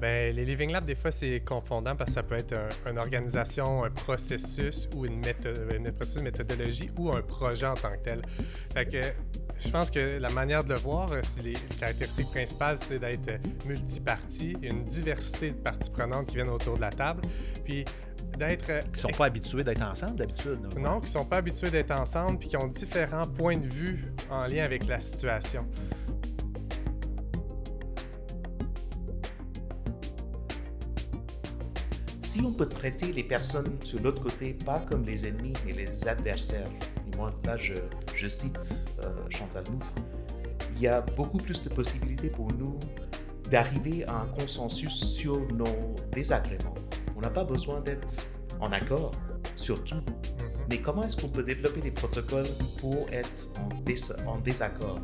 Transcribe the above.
Ben, les Living Labs, des fois, c'est confondant parce que ça peut être un- une organisation, un processus ou une, méthode, une processus, méthodologie ou un projet en tant que tel. Fait que je pense que la manière de le voir, euh, les caractéristiques principales, c'est d'être euh, multipartie, une diversité de parties prenantes qui viennent autour de la table, puis d'être euh, Qui sont pas habitués d'être ensemble d'habitude. là. non, qui sont pas habitués d'être ensemble puis qui ont différents points de vue en lien avec la situation. Si on peut traiter les personnes sur l'autre côté pas comme les ennemis, mais les adversaires, et moi là je, je cite euh, Chantal Mouffe, il y a beaucoup plus de possibilités pour nous d'arriver à un consensus sur nos désagréments. On n'a pas besoin d'être en accord sur tout, Mhm. mais comment est-ce qu'on peut développer des protocoles pour être en, dés- en désaccord?